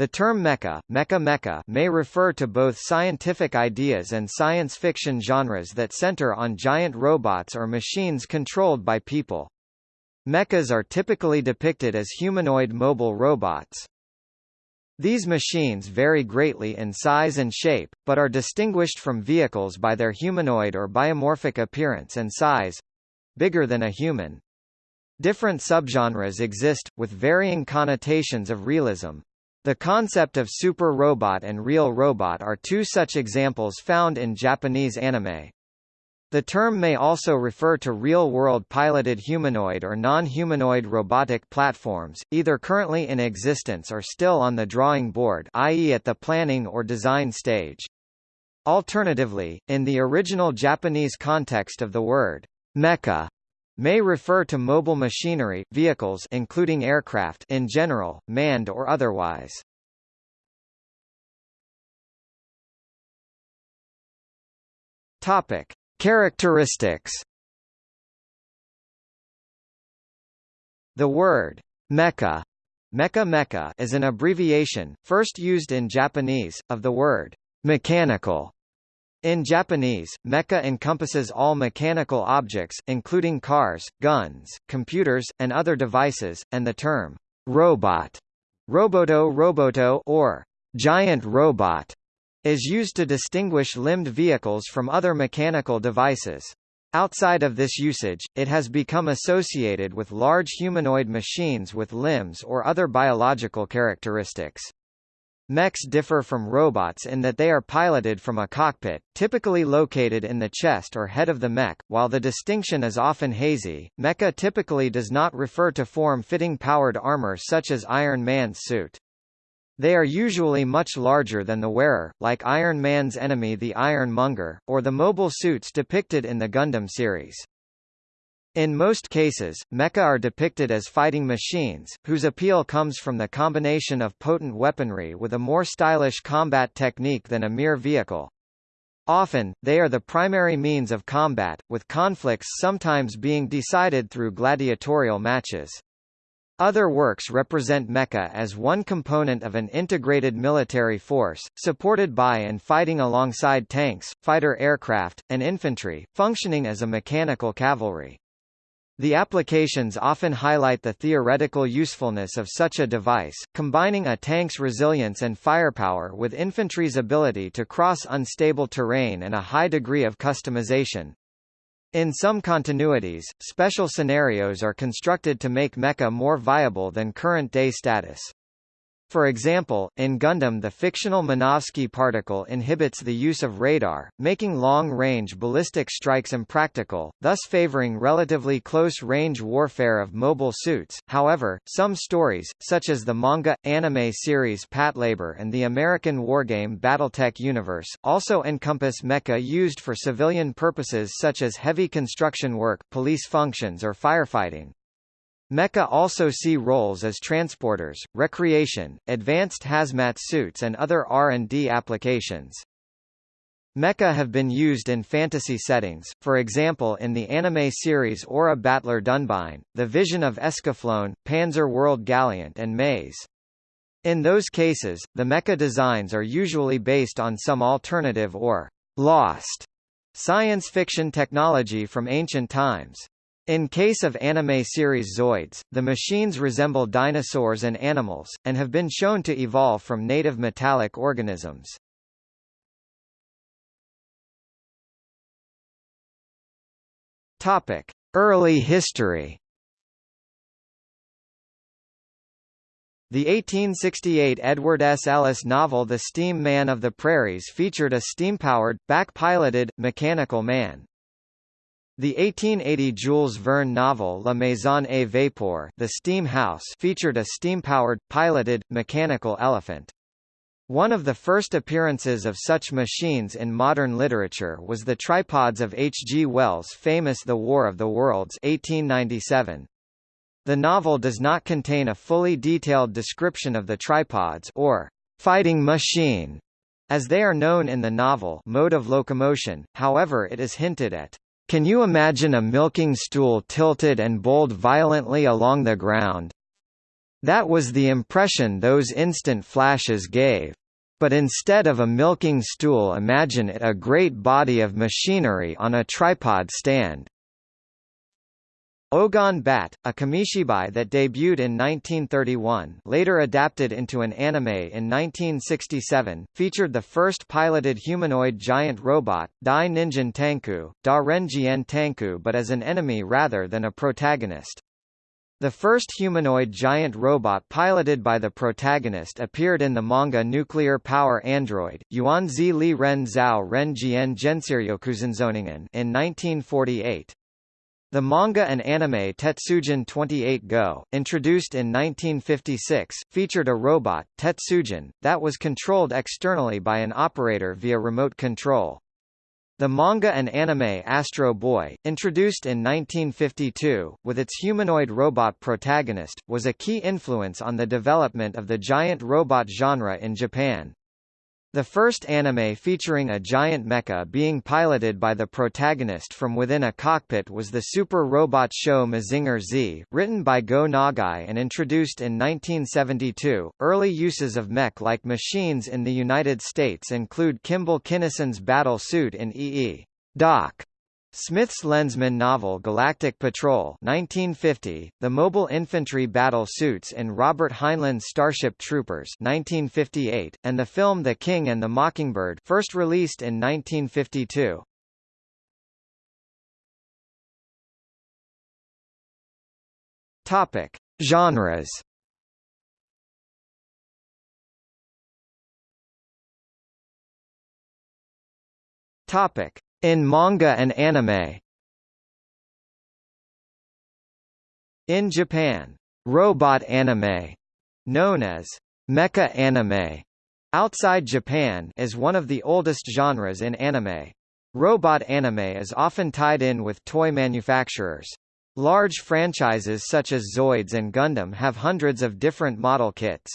The term mecha, mecha mecha may refer to both scientific ideas and science fiction genres that center on giant robots or machines controlled by people. Mechas are typically depicted as humanoid mobile robots. These machines vary greatly in size and shape, but are distinguished from vehicles by their humanoid or biomorphic appearance and size—bigger than a human. Different subgenres exist, with varying connotations of realism. The concept of super robot and real robot are two such examples found in Japanese anime. The term may also refer to real-world piloted humanoid or non-humanoid robotic platforms, either currently in existence or still on the drawing board i.e. at the planning or design stage. Alternatively, in the original Japanese context of the word mecha may refer to mobile machinery, vehicles including aircraft in general, manned or otherwise. Topic: Characteristics. The word mecha, mecha mecha is an abbreviation, first used in Japanese, of the word mechanical in Japanese, mecha encompasses all mechanical objects, including cars, guns, computers, and other devices, and the term robot, roboto roboto or giant robot, is used to distinguish limbed vehicles from other mechanical devices. Outside of this usage, it has become associated with large humanoid machines with limbs or other biological characteristics. Mechs differ from robots in that they are piloted from a cockpit, typically located in the chest or head of the mech. While the distinction is often hazy, mecha typically does not refer to form-fitting powered armor such as Iron Man's suit. They are usually much larger than the wearer, like Iron Man's enemy the Iron Monger, or the mobile suits depicted in the Gundam series. In most cases, mecha are depicted as fighting machines, whose appeal comes from the combination of potent weaponry with a more stylish combat technique than a mere vehicle. Often, they are the primary means of combat, with conflicts sometimes being decided through gladiatorial matches. Other works represent mecha as one component of an integrated military force, supported by and fighting alongside tanks, fighter aircraft, and infantry, functioning as a mechanical cavalry. The applications often highlight the theoretical usefulness of such a device, combining a tank's resilience and firepower with infantry's ability to cross unstable terrain and a high degree of customization. In some continuities, special scenarios are constructed to make mecha more viable than current-day status. For example, in Gundam the fictional Minovsky particle inhibits the use of radar, making long-range ballistic strikes impractical, thus favoring relatively close-range warfare of mobile suits. However, some stories, such as the manga, anime series Patlabor and the American wargame Battletech Universe, also encompass mecha used for civilian purposes such as heavy construction work, police functions or firefighting. Mecha also see roles as transporters, recreation, advanced hazmat suits and other R&D applications. Mecha have been used in fantasy settings, for example in the anime series Aura Battler Dunbine, The Vision of Escaflowne, Panzer World Galient and Maze. In those cases, the mecha designs are usually based on some alternative or lost science fiction technology from ancient times. In case of anime series Zoids, the machines resemble dinosaurs and animals, and have been shown to evolve from native metallic organisms. Topic: Early history. The 1868 Edward S. Ellis novel The Steam Man of the Prairies featured a steam-powered, back-piloted, mechanical man. The 1880 Jules Verne novel La Maison à Vapeur The Steam House featured a steam-powered, piloted, mechanical elephant. One of the first appearances of such machines in modern literature was the tripods of H. G. Wells' famous The War of the Worlds 1897. The novel does not contain a fully detailed description of the tripods or fighting machine, as they are known in the novel mode of locomotion, however it is hinted at can you imagine a milking stool tilted and bowled violently along the ground? That was the impression those instant flashes gave. But instead of a milking stool imagine it a great body of machinery on a tripod stand. Ogon Bat, a kamishibai that debuted in 1931 later adapted into an anime in 1967, featured the first piloted humanoid giant robot, Dai Ninjin Tanku, Da Renjien Tanku but as an enemy rather than a protagonist. The first humanoid giant robot piloted by the protagonist appeared in the manga Nuclear Power Android, Yuanzi Li Ren Zhao Ren Jian Gensiryokuzunzoningen in 1948. The manga and anime Tetsujin 28 Go, introduced in 1956, featured a robot, Tetsujin, that was controlled externally by an operator via remote control. The manga and anime Astro Boy, introduced in 1952, with its humanoid robot protagonist, was a key influence on the development of the giant robot genre in Japan. The first anime featuring a giant mecha being piloted by the protagonist from within a cockpit was the super robot show Mazinger Z, written by Go Nagai and introduced in 1972. Early uses of mech-like machines in the United States include Kimball Kinnison's battle suit in EE. Doc Smith's Lensman novel Galactic Patrol 1950, the mobile infantry battle suits in Robert Heinlein's Starship Troopers 1958, and the film The King and the Mockingbird first released in 1952. Topic: Genres. Topic: in manga and anime In Japan, robot anime, known as mecha anime, outside Japan is one of the oldest genres in anime. Robot anime is often tied in with toy manufacturers. Large franchises such as Zoids and Gundam have hundreds of different model kits.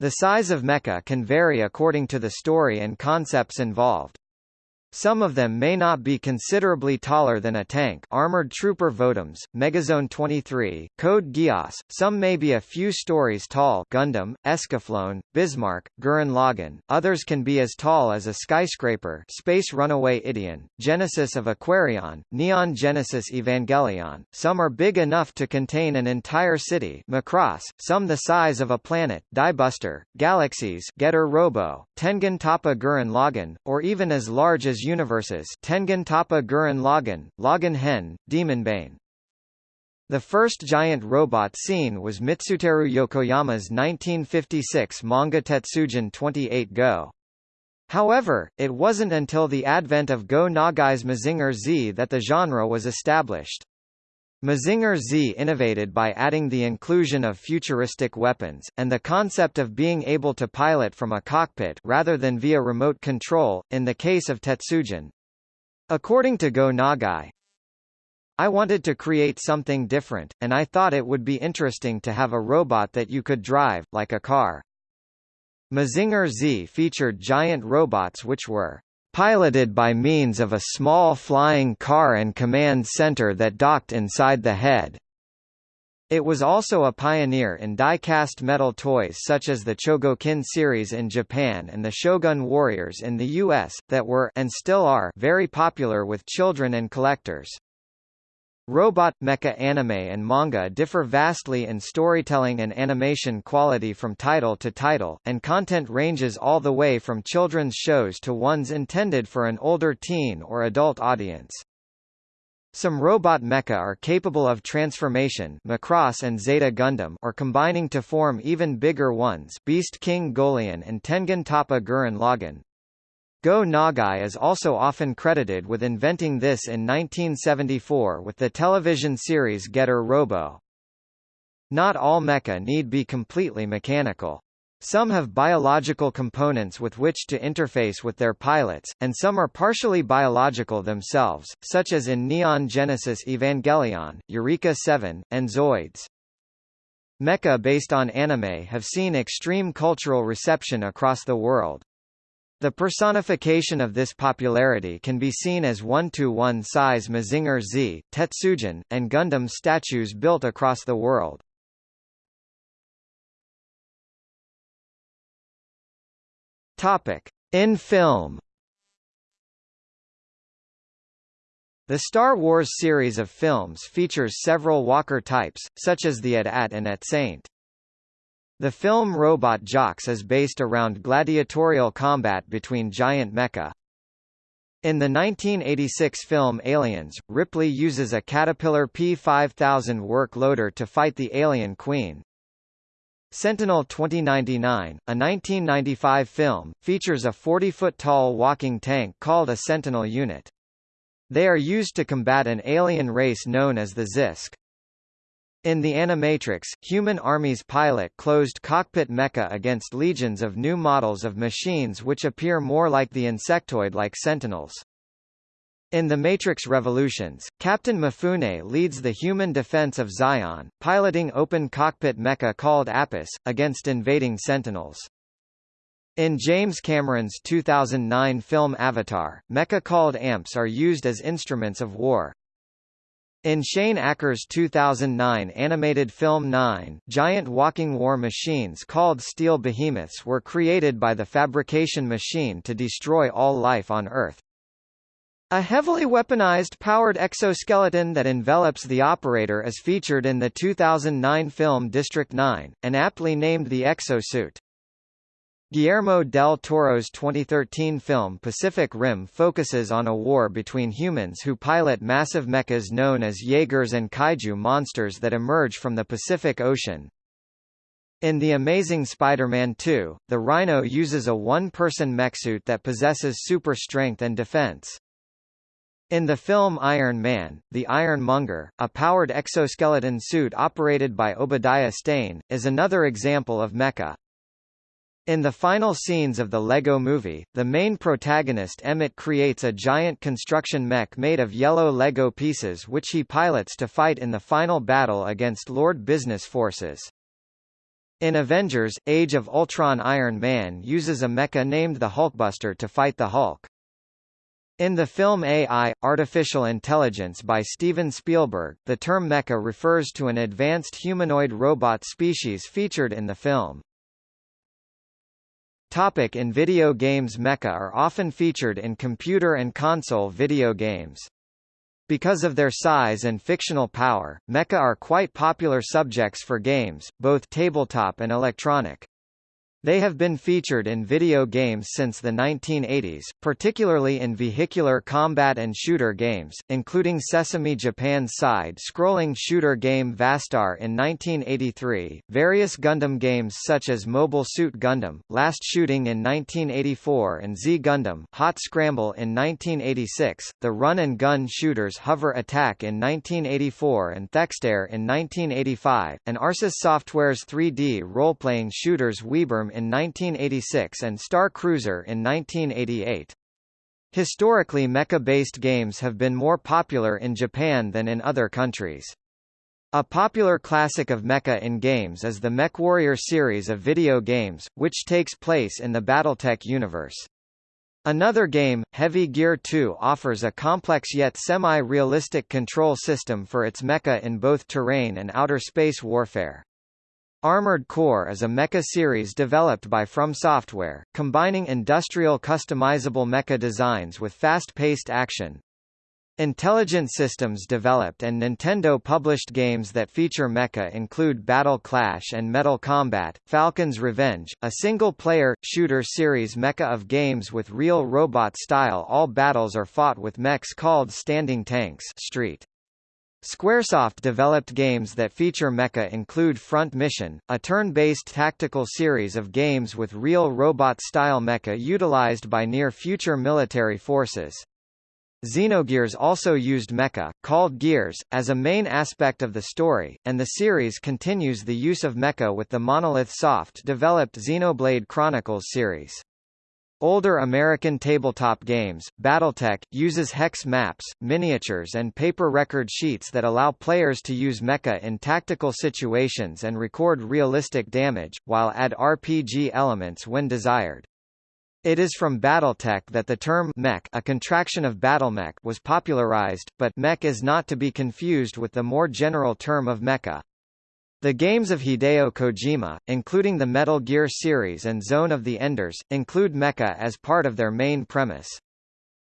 The size of mecha can vary according to the story and concepts involved. Some of them may not be considerably taller than a tank. Armored Trooper Votoms, Megazone 23, Code Geass, some may be a few stories tall. Gundam, Escaflowne, Bismarck, Gurren Lagann, others can be as tall as a skyscraper. Space Runaway Ideon, Genesis of Aquarion, Neon Genesis Evangelion, some are big enough to contain an entire city. Macross, some the size of a planet. Diebuster, Galaxies Getter Robo, Tengen Toppa Gurren Lagann, or even as large as universes Tengen Toppa Gurren Lagann, Lagann Hen, Demonbane. The first giant robot seen was Mitsuteru Yokoyama's 1956 manga Tetsujin 28 Go. However, it wasn't until the advent of Go Nagai's Mazinger Z that the genre was established. Mazinger Z innovated by adding the inclusion of futuristic weapons, and the concept of being able to pilot from a cockpit rather than via remote control, in the case of Tetsujin. According to Go Nagai, I wanted to create something different, and I thought it would be interesting to have a robot that you could drive, like a car. Mazinger Z featured giant robots which were piloted by means of a small flying car and command center that docked inside the head. It was also a pioneer in die-cast metal toys such as the Chogokin series in Japan and the Shogun Warriors in the US, that were and still are very popular with children and collectors. Robot, mecha anime and manga differ vastly in storytelling and animation quality from title to title, and content ranges all the way from children's shows to ones intended for an older teen or adult audience. Some robot mecha are capable of transformation Macross and Zeta Gundam or combining to form even bigger ones Beast King Golion and Tengen Toppa Gurren Lagann. Go Nagai is also often credited with inventing this in 1974 with the television series Getter Robo. Not all mecha need be completely mechanical. Some have biological components with which to interface with their pilots, and some are partially biological themselves, such as in Neon Genesis Evangelion, Eureka 7, and Zoids. Mecha based on anime have seen extreme cultural reception across the world. The personification of this popularity can be seen as one-to-one size Mazinger Z, Tetsujin, and Gundam statues built across the world. Topic: In film. The Star Wars series of films features several walker types, such as the at-at and at-saint. The film Robot Jox is based around gladiatorial combat between giant mecha. In the 1986 film Aliens, Ripley uses a Caterpillar P5000 work loader to fight the alien queen. Sentinel 2099, a 1995 film, features a 40-foot-tall walking tank called a Sentinel unit. They are used to combat an alien race known as the Xisk. In the Animatrix, human armies pilot closed cockpit mecha against legions of new models of machines which appear more like the insectoid-like Sentinels. In The Matrix Revolutions, Captain Mifune leads the human defense of Zion, piloting open cockpit mecha called Apis, against invading Sentinels. In James Cameron's 2009 film Avatar, mecha called amps are used as instruments of war. In Shane Acker's 2009 animated film 9, giant walking war machines called steel behemoths were created by the fabrication machine to destroy all life on Earth. A heavily weaponized powered exoskeleton that envelops the operator is featured in the 2009 film District 9, and aptly named the exosuit. Guillermo del Toro's 2013 film Pacific Rim focuses on a war between humans who pilot massive mechas known as Jaegers and kaiju monsters that emerge from the Pacific Ocean. In The Amazing Spider-Man 2, the Rhino uses a one-person mechsuit that possesses super strength and defense. In the film Iron Man, the Iron Monger, a powered exoskeleton suit operated by Obadiah Stane, is another example of mecha. In the final scenes of the Lego movie, the main protagonist Emmett creates a giant construction mech made of yellow Lego pieces which he pilots to fight in the final battle against Lord Business forces. In Avengers, Age of Ultron Iron Man uses a mecha named the Hulkbuster to fight the Hulk. In the film AI, Artificial Intelligence by Steven Spielberg, the term mecha refers to an advanced humanoid robot species featured in the film. Topic in video games Mecha are often featured in computer and console video games. Because of their size and fictional power, mecha are quite popular subjects for games, both tabletop and electronic. They have been featured in video games since the 1980s, particularly in vehicular combat and shooter games, including Sesame Japan's side-scrolling shooter game Vastar in 1983, various Gundam games such as Mobile Suit Gundam, Last Shooting in 1984 and Z Gundam, Hot Scramble in 1986, the run-and-gun shooters Hover Attack in 1984 and Thexder in 1985, and Arsys Software's 3D role-playing shooters Wibarm in 1986 and Star Cruiser in 1988. Historically mecha-based games have been more popular in Japan than in other countries. A popular classic of mecha in games is the MechWarrior series of video games, which takes place in the Battletech universe. Another game, Heavy Gear 2 offers a complex yet semi-realistic control system for its mecha in both terrain and outer space warfare. Armored Core is a mecha series developed by From Software, combining industrial customizable mecha designs with fast-paced action. Intelligent Systems developed and Nintendo published games that feature mecha include Battle Clash and Metal Combat, Falcon's Revenge, a single-player, shooter series mecha of games with real robot style all battles are fought with mechs called standing tanks Street. Squaresoft developed games that feature mecha include Front Mission, a turn-based tactical series of games with real robot-style mecha utilized by near-future military forces. Xenogears also used mecha, called Gears, as a main aspect of the story, and the series continues the use of mecha with the Monolith Soft-developed Xenoblade Chronicles series. Older American tabletop games, Battletech, uses hex maps, miniatures and paper record sheets that allow players to use mecha in tactical situations and record realistic damage, while add RPG elements when desired. It is from Battletech that the term mech a contraction of battlemech was popularized, but mech is not to be confused with the more general term of mecha. The games of Hideo Kojima, including the Metal Gear series and Zone of the Enders, include mecha as part of their main premise.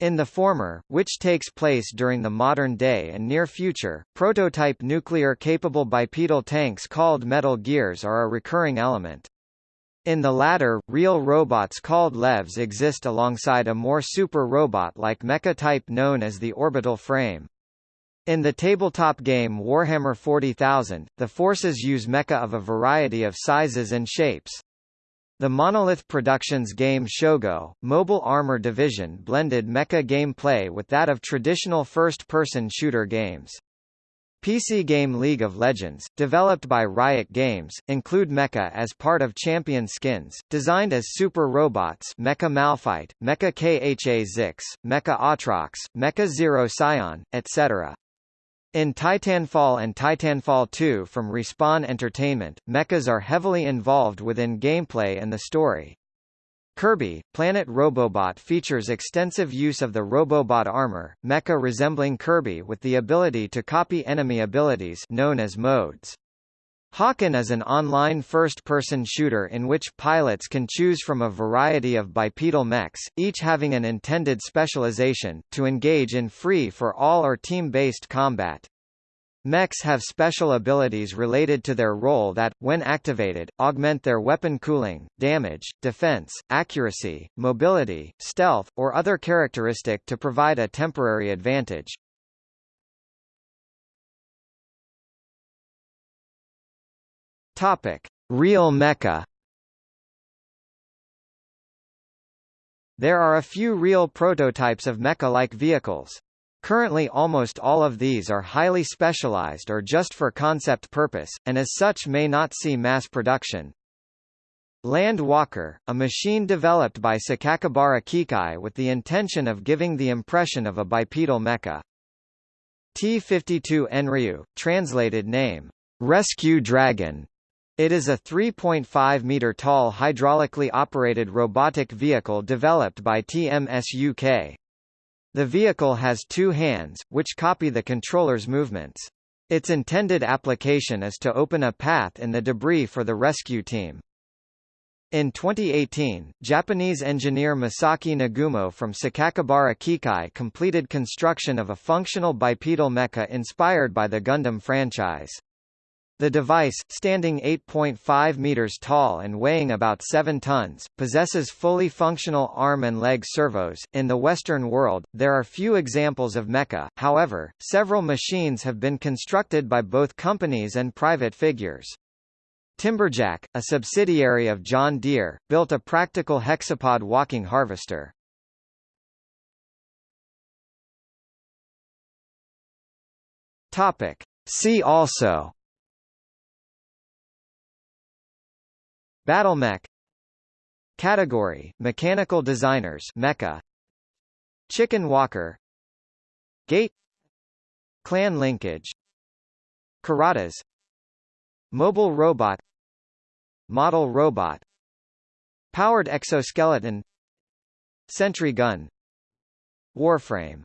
In the former, which takes place during the modern day and near future, prototype nuclear-capable bipedal tanks called Metal Gears are a recurring element. In the latter, real robots called levs exist alongside a more super robot-like mecha type known as the orbital frame. In the tabletop game Warhammer 40,000, the forces use mecha of a variety of sizes and shapes. The Monolith Productions game Shogo, Mobile Armor Division blended mecha gameplay with that of traditional first-person shooter games. PC game League of Legends, developed by Riot Games, include mecha as part of champion skins, designed as super robots Mecha Malphite, Mecha Kha Zix, Mecha Aatrox, Mecha Zero Sion, etc. In Titanfall and Titanfall 2 from Respawn Entertainment, mechas are heavily involved within gameplay and the story. Kirby, Planet Robobot features extensive use of the Robobot armor, mecha resembling Kirby with the ability to copy enemy abilities known as modes. Hawken is an online first-person shooter in which pilots can choose from a variety of bipedal mechs, each having an intended specialization, to engage in free-for-all or team-based combat. Mechs have special abilities related to their role that, when activated, augment their weapon cooling, damage, defense, accuracy, mobility, stealth, or other characteristic to provide a temporary advantage. Topic: Real mecha. There are a few real prototypes of mecha-like vehicles. Currently almost all of these are highly specialized or just for concept purpose, and as such may not see mass production. Land Walker, a machine developed by Sakakibara Kikai with the intention of giving the impression of a bipedal mecha. T-52 Enryu, translated name, Rescue Dragon, it is a 3.5 meter tall hydraulically operated robotic vehicle developed by TMS UK. The vehicle has two hands, which copy the controller's movements. Its intended application is to open a path in the debris for the rescue team. In 2018, Japanese engineer Masaki Nagumo from Sakakibara Kikai completed construction of a functional bipedal mecha inspired by the Gundam franchise. The device, standing 8.5 meters tall and weighing about 7 tons, possesses fully functional arm and leg servos. In the Western world, there are few examples of mecha, however, several machines have been constructed by both companies and private figures. Timberjack, a subsidiary of John Deere, built a practical hexapod walking harvester. Topic. See also Battlemech. Category, Mechanical Designers Mecha Chicken Walker. Gate. Clan Linkage. Kuratas. Mobile Robot. Model Robot. Powered Exoskeleton. Sentry Gun. Warframe